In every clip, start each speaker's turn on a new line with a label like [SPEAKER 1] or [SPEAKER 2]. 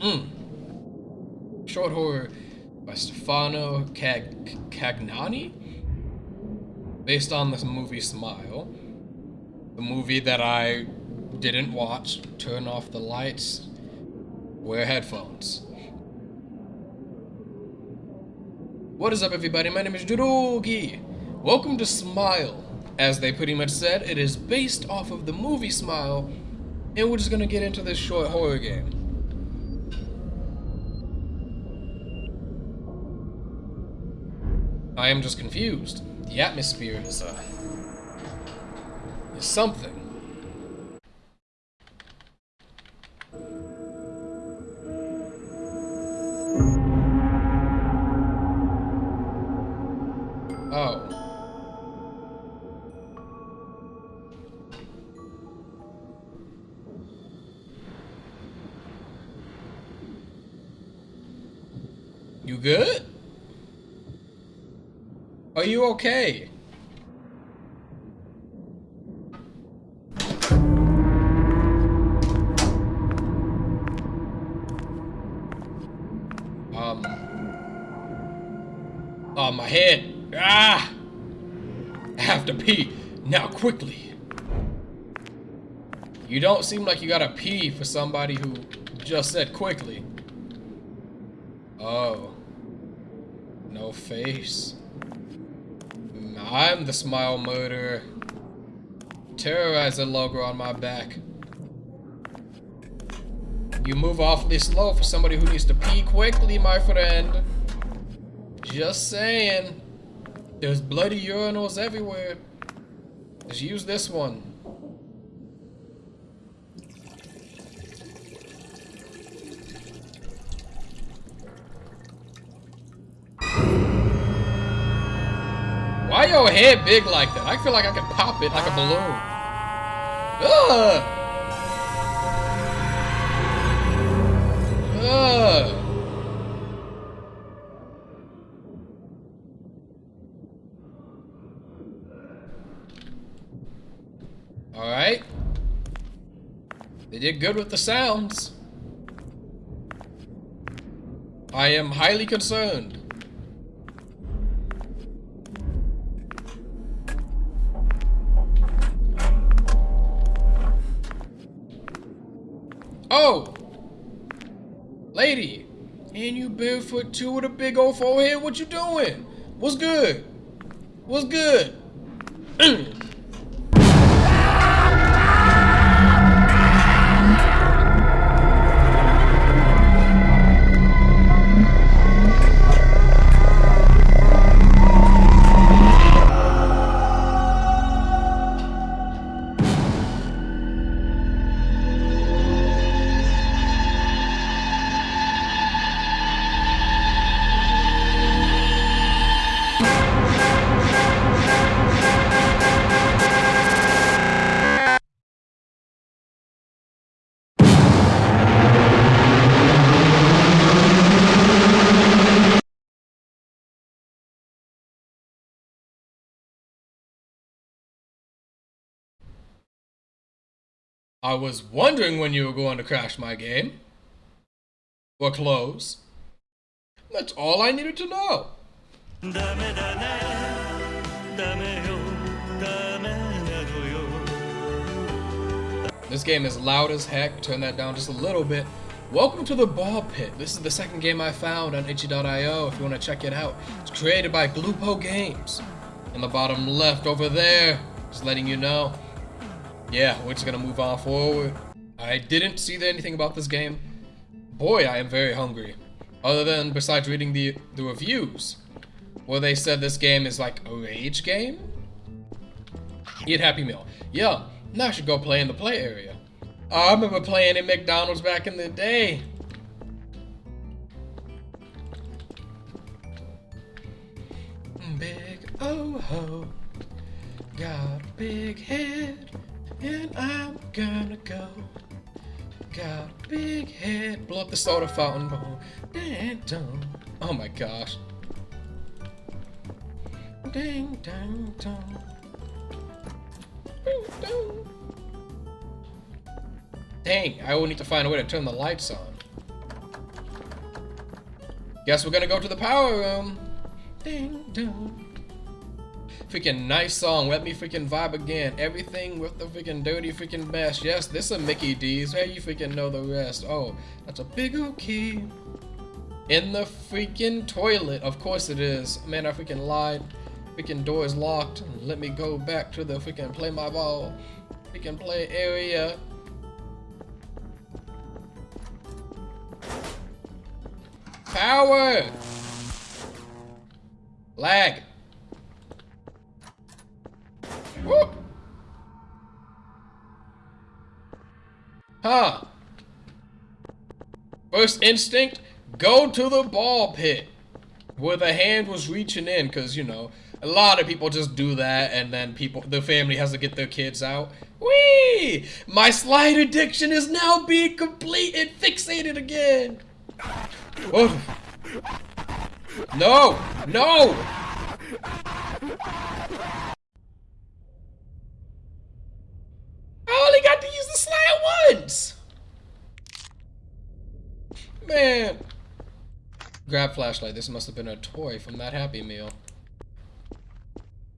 [SPEAKER 1] Mm. Short horror by Stefano Cag Cagnani, based on the movie Smile, the movie that I didn't watch. Turn off the lights, wear headphones. What is up, everybody? My name is Judogi. Welcome to Smile. As they pretty much said, it is based off of the movie Smile, and we're just gonna get into this short horror game. I am just confused. The atmosphere is, uh, is something. Oh. You good? Are you okay? Um. Oh, my head. Ah! I have to pee. Now, quickly. You don't seem like you gotta pee for somebody who just said quickly. Oh. No face. I'm the smile murderer. Terrorizer logo on my back. You move awfully slow for somebody who needs to pee quickly, my friend. Just saying. There's bloody urinals everywhere. Just use this one. Head big like that? I feel like I could pop it like a balloon. Ugh! Alright. They did good with the sounds. I am highly concerned. Oh! Lady! And you barefoot too with a big old forehead? What you doing? What's good? What's good? I was wondering when you were going to crash my game. Or close. That's all I needed to know. This game is loud as heck. Turn that down just a little bit. Welcome to the Ball Pit. This is the second game I found on itch.io if you want to check it out. It's created by Glupo Games. In the bottom left over there, just letting you know. Yeah, we're just gonna move on forward. I didn't see anything about this game. Boy, I am very hungry. Other than besides reading the, the reviews, where they said this game is like a rage game. Eat Happy Meal. Yeah, now I should go play in the play area. I remember playing in McDonald's back in the day. Big oh ho, got a big head, and I'm gonna go. Got a big head, blow up the soda fountain, boom, dang dong. Oh my gosh. Ding dang dong. Ding dong. Dang, I will need to find a way to turn the lights on. Guess we're gonna go to the power room. Ding dong. Freaking nice song. Let me freaking vibe again. Everything with the freaking dirty freaking best. Yes, this is a Mickey D's. Hey, you freaking know the rest? Oh, that's a big old key. In the freaking toilet. Of course it is. Man, I freaking lied. Freaking door is locked. Let me go back to the freaking play my ball. Freaking play area. Power! Lag. Huh. First instinct, go to the ball pit. Where the hand was reaching in, because, you know, a lot of people just do that, and then people, the family has to get their kids out. Whee! My slide addiction is now being complete and fixated again. No! No! I only got to use the slide once! Man. Grab flashlight. This must have been a toy from that Happy Meal.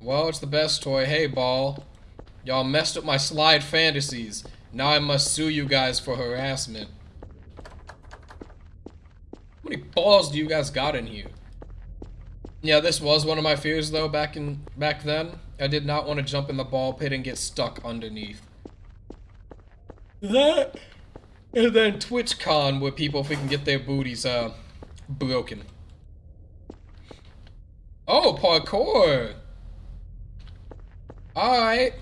[SPEAKER 1] Well, it's the best toy. Hey, ball. Y'all messed up my slide fantasies. Now I must sue you guys for harassment. How many balls do you guys got in here? Yeah, this was one of my fears though back in back then. I did not want to jump in the ball pit and get stuck underneath. That and then TwitchCon where people can get their booties uh broken. Oh, parkour! Alright.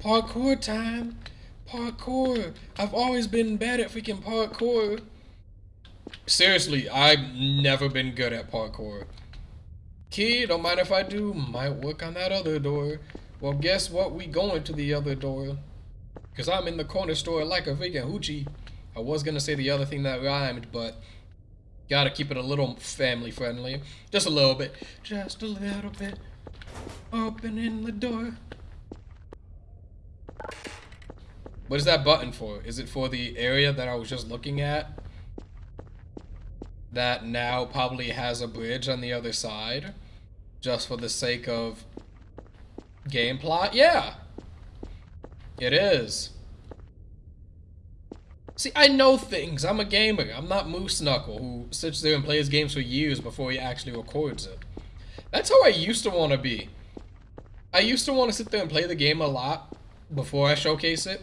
[SPEAKER 1] Parkour time. Parkour. I've always been bad at freaking parkour. Seriously, I've never been good at parkour. Key, don't mind if I do. Might work on that other door. Well, guess what? We going to the other door. Because I'm in the corner store like a vegan hoochie. I was going to say the other thing that rhymed, but gotta keep it a little family friendly. Just a little bit. Just a little bit. Opening the door. What is that button for? Is it for the area that I was just looking at? that now probably has a bridge on the other side just for the sake of game plot? Yeah, it is. See, I know things. I'm a gamer. I'm not Moose Knuckle, who sits there and plays games for years before he actually records it. That's how I used to want to be. I used to want to sit there and play the game a lot before I showcase it,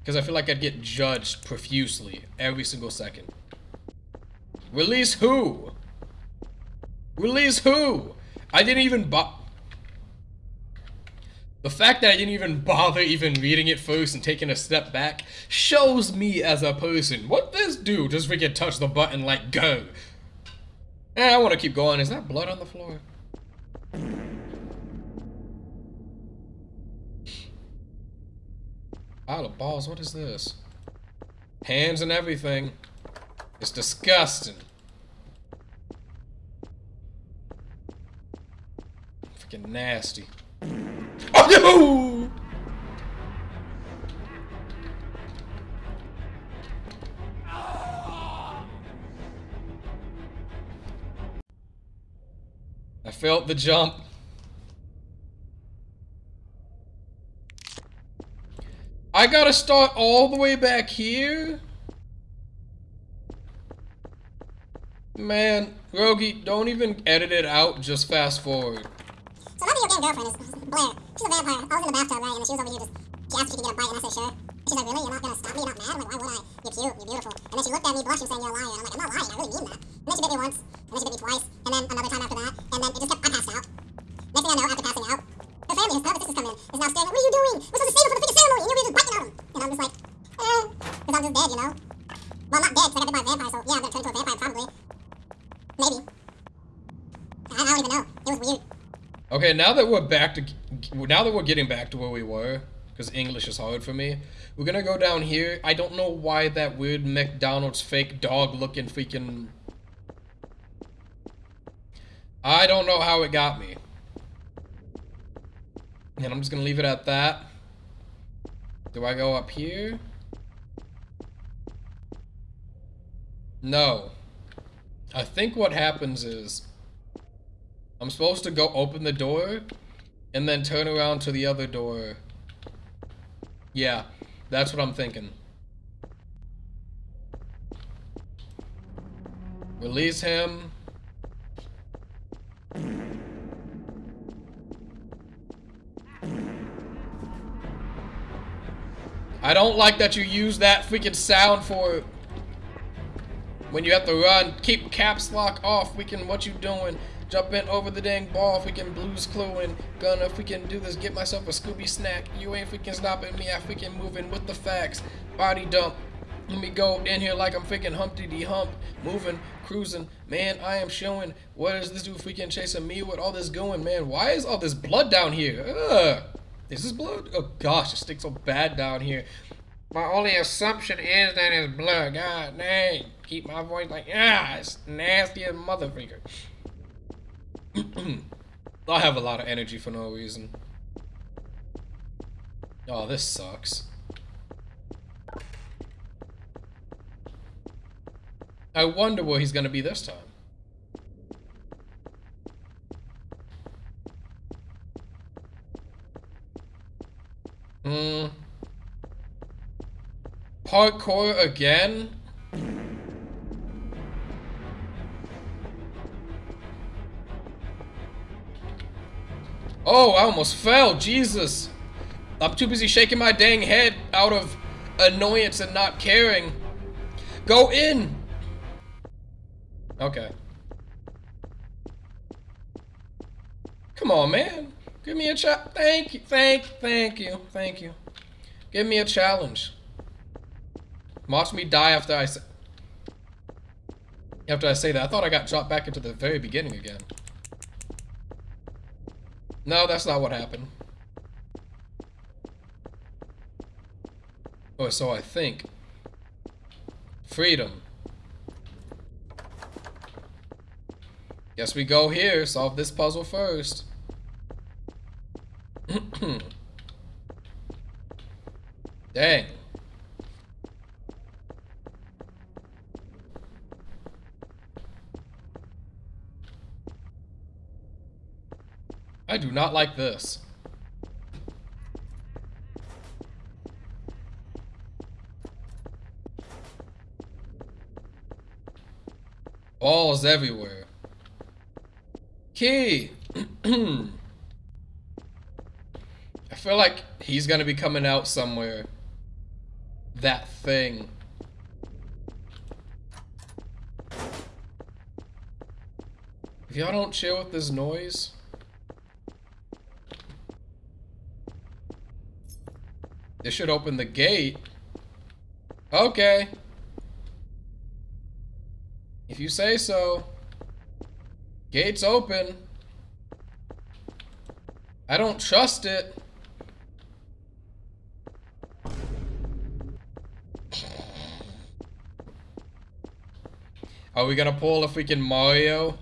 [SPEAKER 1] because I feel like I'd get judged profusely every single second. Release who? Release who? I didn't even bo- The fact that I didn't even bother even reading it first and taking a step back shows me as a person. What this dude Just freaking touch the button like go. Eh, I want to keep going. Is that blood on the floor? Pile of balls, what is this? Hands and everything. It's disgusting. Freaking nasty. No! I felt the jump. I gotta start all the way back here? Man, Rogi, don't even edit it out, just fast forward.
[SPEAKER 2] So my video game girlfriend is Blair. She's a vampire. I was in the bathtub, right, and she was over here just, she asked if she could get a bite, and I said, sure. She's like, really? You're not gonna stop me? You're not mad? I'm like, why would I? You're cute, you're beautiful. And then she looked at me blushing, saying, you're a liar. And I'm like, I'm not lying, I really mean that. And then she bit me once, and then she bit me twice, and then another time after that, and then it just kept, I passed out. Next thing I know, after passing out, her family, his brother, sisters come in, is now staring, what are you doing? We're supposed to save him for the freaking ceremony, and you're just biting on him. And I'm just like, eh, because I'm just dead, you know? Well, not dead, because I got bit by a vampire, so yeah, I'm gonna turn into a vampire, probably. Maybe. I, I don't even know. It was weird.
[SPEAKER 1] Okay, now that we're back to, now that we're getting back to where we were, because English is hard for me, we're gonna go down here. I don't know why that weird McDonald's fake dog looking freaking... I don't know how it got me. And I'm just gonna leave it at that. Do I go up here? No. I think what happens is I'm supposed to go open the door and then turn around to the other door. Yeah, that's what I'm thinking. Release him. I don't like that you use that freaking sound for when you have to run. Keep caps lock off. We can, what you doing? Jumping over the dang ball. Can blues cluing. Gonna, if we can do this, get myself a Scooby snack. You ain't freaking stopping me. I freaking moving with the facts. Body dump. Let me go in here like I'm freaking Humpty D Hump, moving, cruising. Man, I am showing. What is this dude freaking chasing me with all this going, man? Why is all this blood down here? Ugh. Is this blood? Oh gosh, it stinks so bad down here. My only assumption is that it's blood. God dang. Keep my voice like, ah, it's nasty as motherfucker. I have a lot of energy for no reason. Oh, this sucks. I wonder where he's gonna be this time. Hmm. Parkour again? Oh, I almost fell. Jesus. I'm too busy shaking my dang head out of annoyance and not caring. Go in! Okay. Come on, man. Give me a challenge. Thank you, thank, thank you, thank you. Give me a challenge. Watch me die after I say... After I say that. I thought I got dropped back into the very beginning again. No, that's not what happened. Oh, so I think. Freedom. Guess we go here, solve this puzzle first. Dang. I do not like this. Balls everywhere. Key! I feel like he's gonna be coming out somewhere. That thing. If y'all don't chill with this noise... This should open the gate. Okay. If you say so. Gate's open. I don't trust it. Are we gonna pull a freaking Mario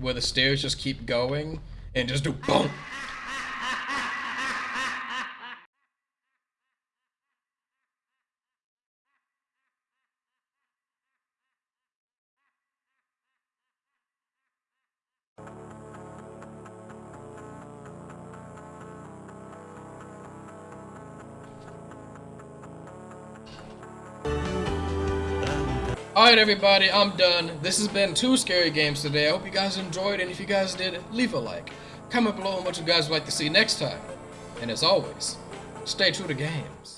[SPEAKER 1] where the stairs just keep going and just do boom? Alright everybody, I'm done. This has been two scary games today. I hope you guys enjoyed, and if you guys did, leave a like. Comment below on what you guys would like to see next time. And as always, stay true to games.